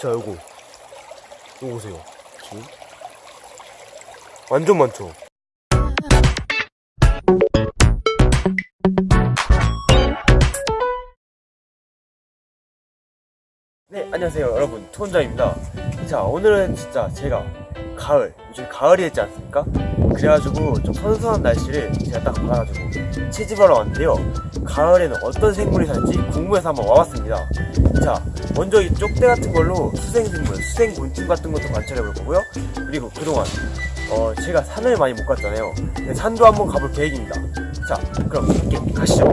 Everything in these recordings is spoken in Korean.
자 요거. 요거 보세요. 지금 완전 많죠? 네 안녕하세요 여러분. 투원장입니다. 자 오늘은 진짜 제가 가을 요즘 가을이 됐지 않습니까? 그래가지고 좀 선선한 날씨를 제가 딱 봐가지고 채집하러 왔는데요. 가을에는 어떤 생물이 살지 궁금해서 한번 와봤습니다. 자 먼저 이 쪽대 같은 걸로 수생생물 수생곤충 같은 것도 관찰해 볼 거고요. 그리고 그동안 어 제가 산을 많이 못 갔잖아요. 산도 한번 가볼 계획입니다. 자 그럼 함께 가시죠.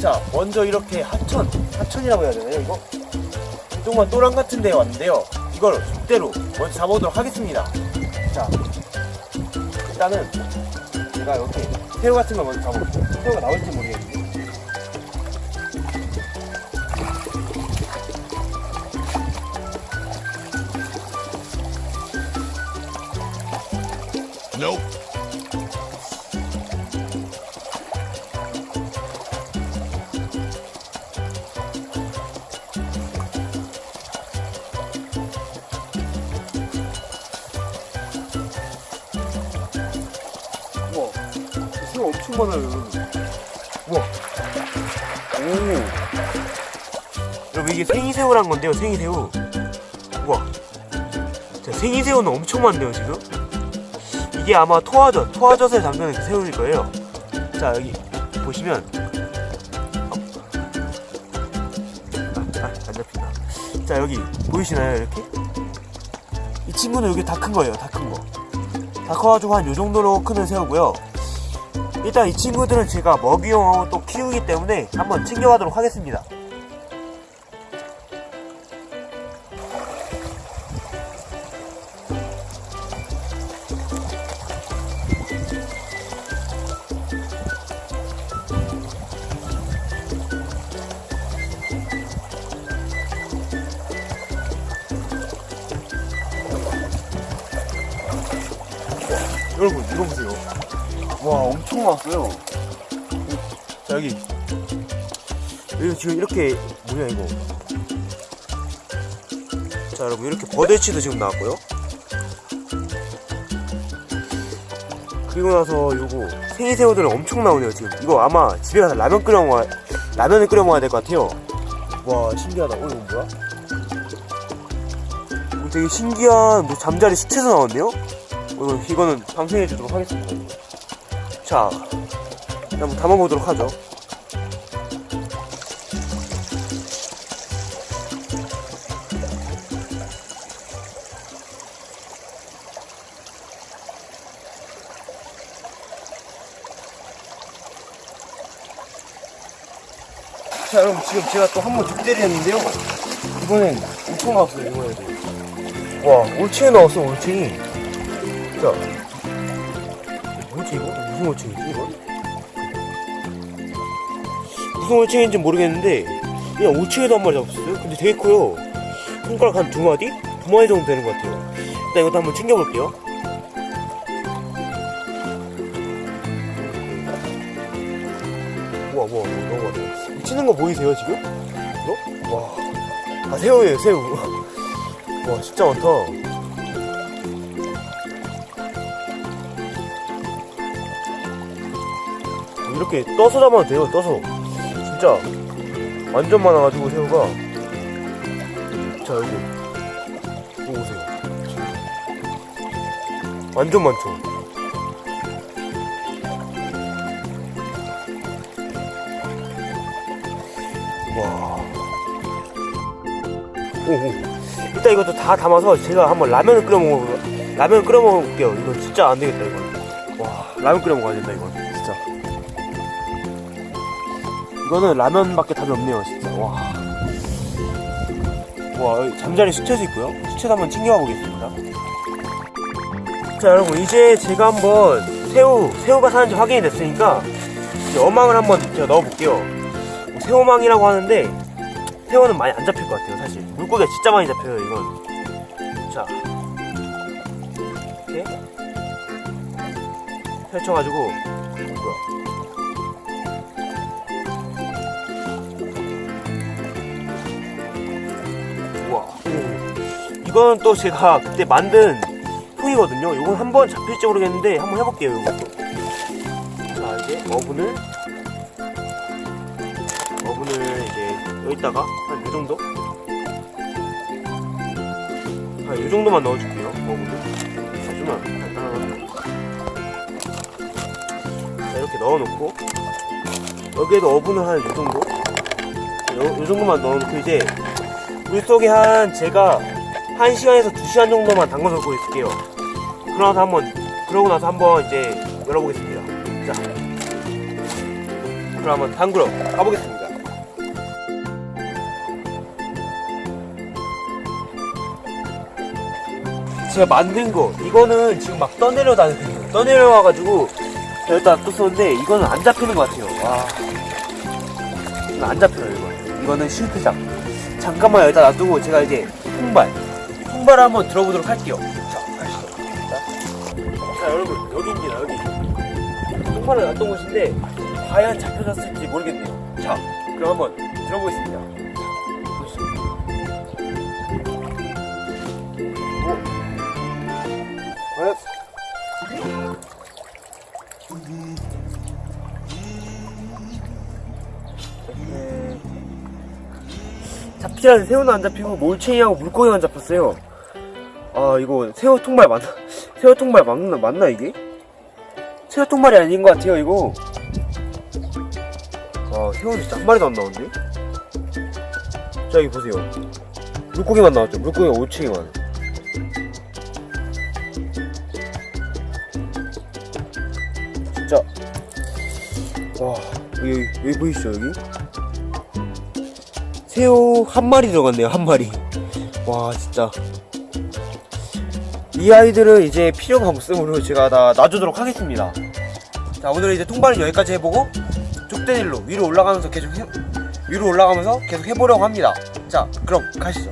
자 먼저 이렇게 하천 하천이라고 해야 되나요 이거? 그동안 또랑 같은 데에 왔는데요 이걸 족대로 먼저 잡아보도록 하겠습니다. 자 일단은 제가 이렇게 새우 같은 걸 먼저 잡아볼게요. 새우가 나올지 모르겠는데. Nope. 새우 엄청 많아요 우와. 오. 여러분 이게 생이새우란 건데요 생이새우. 우와. 자, 생이새우는 엄청 많네요 지금. 이게 아마 토화젓 토화젓을 담그는 그 새우일 거예요. 자 여기 보시면. 어. 아, 아, 자 여기 보이시나요 이렇게? 이 친구는 여기 다 큰 거예요 다 큰 거. 다 커가지고 한 요 정도로 크는 새우고요. 일단 이 친구들은 제가 먹이용하고 또 키우기 때문에 한번 챙겨가도록 하겠습니다. 엄청 많았어요. 자 여기 여기 지금 이렇게 뭐냐 이거. 자 여러분 이렇게 버들치도 지금 나왔고요. 그리고 나서 요거 생이새우들 엄청 나오네요 지금. 이거 아마 집에 가서 라면 끓여 먹어 라면을 끓여 먹어야 될 것 같아요. 와 신기하다. 어 이거 뭐야? 어, 되게 신기한 뭐 잠자리 수채도 나왔네요. 이거, 이거는 방생해 주도록 하겠습니다. 자, 한번 담아보도록 하죠. 자, 여러분 지금 제가 또 한번 족대를 했는데요. 이번엔 엄청 나왔어요, 이번에도. 와, 올챙이 나왔어, 올챙이. 자, 뭐지 이거? 무슨 올챙이지 이거? 무슨 올챙이인지 모르겠는데 그냥 올챙이도 한 마리 잡았어요. 근데 되게 커요. 손가락 한 두 마디? 두 마디 정도 되는 것 같아요. 일단 이것도 한번 챙겨볼게요. 우와 우와 너무 많아. 치는 거 보이세요 지금? 이거? 와, 아 새우예요 새우. 와 진짜 많다. 이렇게 떠서 잡아도 돼요 떠서. 진짜 완전 많아가지고 새우가. 자 여기. 이거 보세요. 완전 많죠? 와. 오오 일단 이것도 다 담아서 제가 한번 라면을 끓여 먹어 라면 끓여 먹을게요. 이건 진짜 안 되겠다 이건. 와 라면 끓여 먹어야 된다 이건 이거는 라면밖에 답이 없네요 진짜. 와. 와 잠자리 수채도 있고요. 수채도 한번 챙겨가 보겠습니다. 자 여러분 이제 제가 한번 새우 새우가 사는지 확인이 됐으니까 이제 어망을 한번 제가 넣어볼게요. 뭐 새우망이라고 하는데 새우는 많이 안 잡힐 것 같아요 사실. 물고기가 진짜 많이 잡혀요 이건. 자. 이렇게. 펼쳐가지고. 뭐야 이건 또 제가 그때 만든 통이거든요. 이건 한번 잡힐지 모르겠는데 한번 해볼게요. 이것도. 자 이제 어분을 어분을 이제 여기다가 한이 정도 한이 정도만 넣어줄게요. 어분을 하지만 간단하게 자 이렇게 넣어놓고 여기에도 어분을 한이 정도 요, 요 정도만 넣어놓고 이제 물 속에 한 제가 1시간에서 2시간 정도만 담궈 놓고 있을게요. 그러고 나서 한번 그러고 나서 한번 이제 열어보겠습니다. 자, 그럼 한번 담그러 가보겠습니다. 제가 만든 거 이거는 지금 막 떠내려 다니거든요. 떠내려와 가지고 여기다 뒀었는데 이거는 안 잡히는 것 같아요. 와, 이거 안 잡혀요 이거. 이거는 실패작. 잠깐만 여기다 놔두고 제가 이제 통발 통발을 한번 들어보도록 할게요 자 가시죠 자, 자 여러분 여기입니다 여기 통발을 놨던 곳인데 과연 잡혀졌을지 모르겠네요 자 그럼 한번 들어보겠습니다. 오. 과연 네. 잡히라는 새우는 안 잡히고 몰챙이하고 물고기만 잡혔어요. 아 이거 새우 통발 맞나? 새우 통발 맞나 맞나 이게? 새우 통발이 아닌 것 같아요 이거. 아 새우는 진짜 한 마리도 안 나오는데? 자 여기 보세요. 물고기만 나왔죠. 물고기가 올챙이만. 진짜 와 여기 여기 보이시죠 여기? 새우 한 마리 들어갔네요 한 마리 와 진짜 이 아이들은 이제 필요가 없으므로 제가 다 놔주도록 하겠습니다. 자 오늘 이제 통발은 여기까지 해보고 족대 일로 위로 올라가면서 계속 해, 위로 올라가면서 계속 해보려고 합니다. 자 그럼 가시죠.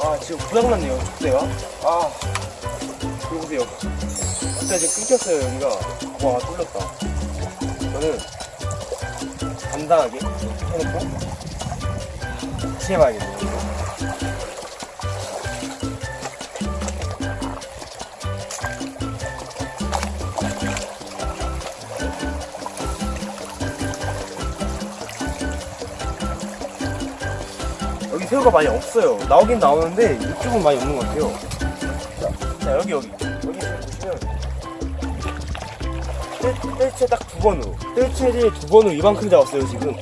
아 지금 고장났네요. 족대가 아 이거 보세요 진짜 지금 끊겼어요 여기가. 와 뚫렸다. 저는 간단하게 해놓고 다시 해봐야겠네요. 여기 새우가 많이 없어요. 나오긴 나오는데 이쪽은 많이 없는 것 같아요. 자, 자, 여기 여기. 여기 보시면 뜰- 뜰채 딱 두 번으로 뜰채를 두 번으로 이만큼 잡았어요 지금.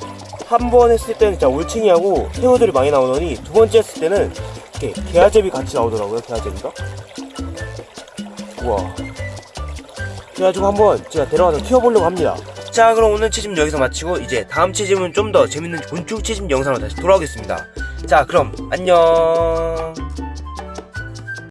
한 번 했을 때는 진짜 올챙이하고 새우들이 많이 나오더니 두 번째 했을 때는 이렇게 게아제비 같이 나오더라고요 게아제비가. 우와. 그래가지고 한번 제가 데려가서 키워보려고 합니다. 자 그럼 오늘 채집 여기서 마치고 이제 다음 채집은 좀 더 재밌는 곤충 채집 영상으로 다시 돌아오겠습니다. 자 그럼 안녕